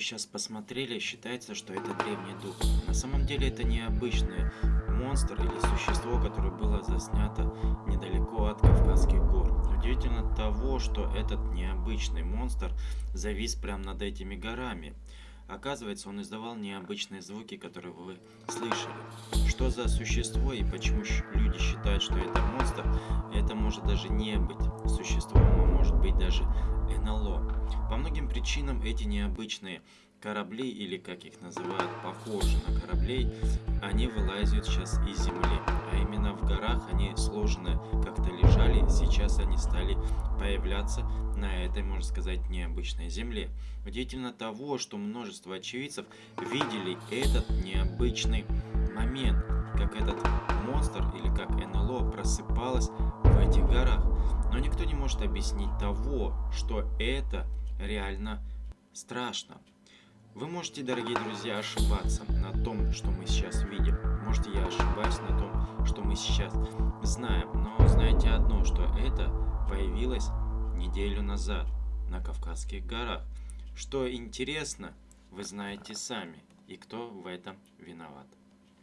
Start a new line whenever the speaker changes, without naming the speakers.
сейчас посмотрели, считается, что это древний дух. На самом деле это необычный монстр или существо, которое было заснято недалеко от Кавказских гор. Удивительно того, что этот необычный монстр завис прямо над этими горами. Оказывается, он издавал необычные звуки, которые вы слышали. Что за существо и почему люди считают, что это монстр, это может даже не быть существом, а может быть даже НЛО. По многим причинам эти необычные корабли, или как их называют, похожи на кораблей, они вылазят сейчас из земли. А именно в горах они сложены, как-то лежали, сейчас они стали появляться на этой, можно сказать, необычной земле. Удивительно того, что множество очевидцев видели этот необычный момент, как этот монстр или как НЛО просыпалась в этих горах. Но никто не может объяснить того, что это реально страшно. Вы можете, дорогие друзья, ошибаться на том, что мы сейчас видим. Можете я ошибаюсь на том, что мы сейчас знаем. Но знаете одно, что это появилось неделю назад на Кавказских горах. Что интересно, вы знаете сами. И кто в этом виноват.